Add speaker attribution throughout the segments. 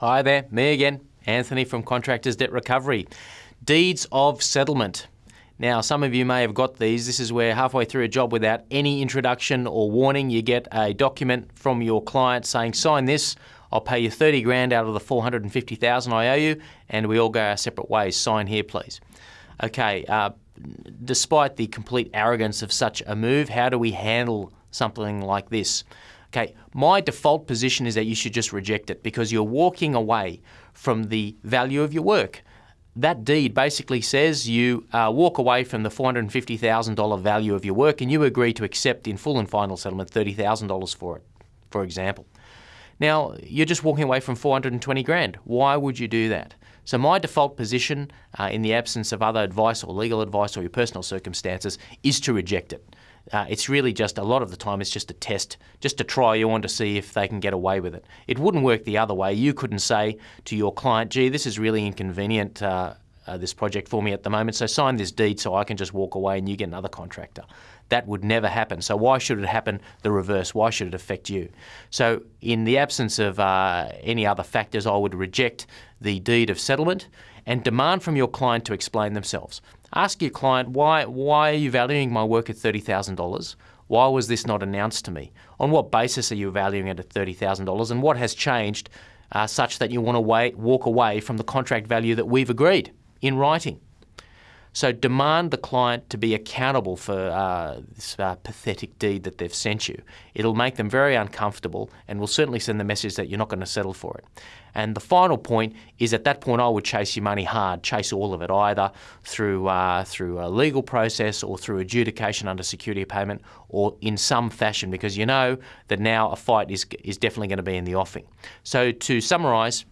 Speaker 1: Hi there, me again, Anthony from Contractors Debt Recovery. Deeds of settlement. Now, some of you may have got these. This is where halfway through a job without any introduction or warning, you get a document from your client saying, sign this, I'll pay you 30 grand out of the 450,000 I owe you, and we all go our separate ways. Sign here, please. Okay, uh, despite the complete arrogance of such a move, how do we handle something like this? Okay, my default position is that you should just reject it because you're walking away from the value of your work. That deed basically says you uh, walk away from the $450,000 value of your work and you agree to accept in full and final settlement $30,000 for it, for example. Now, you're just walking away from 420 grand. Why would you do that? So my default position, uh, in the absence of other advice or legal advice or your personal circumstances, is to reject it. Uh, it's really just a lot of the time it's just a test, just to try you on to see if they can get away with it. It wouldn't work the other way. You couldn't say to your client, gee, this is really inconvenient, uh, uh, this project for me at the moment, so sign this deed so I can just walk away and you get another contractor. That would never happen. So why should it happen the reverse? Why should it affect you? So in the absence of uh, any other factors, I would reject the deed of settlement and demand from your client to explain themselves. Ask your client, why, why are you valuing my work at $30,000? Why was this not announced to me? On what basis are you valuing it at $30,000 and what has changed uh, such that you want to wait, walk away from the contract value that we've agreed in writing? So demand the client to be accountable for uh, this uh, pathetic deed that they've sent you. It'll make them very uncomfortable and will certainly send the message that you're not going to settle for it. And the final point is at that point I would chase your money hard, chase all of it either through uh, through a legal process or through adjudication under security payment or in some fashion because you know that now a fight is is definitely going to be in the offing. So to summarise,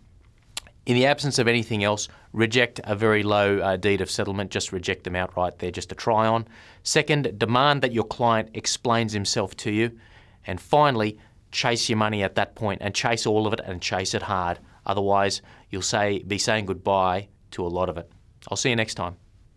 Speaker 1: in the absence of anything else, reject a very low uh, deed of settlement, just reject them outright. They're just a try on. Second, demand that your client explains himself to you. And finally, chase your money at that point and chase all of it and chase it hard. Otherwise, you'll say be saying goodbye to a lot of it. I'll see you next time.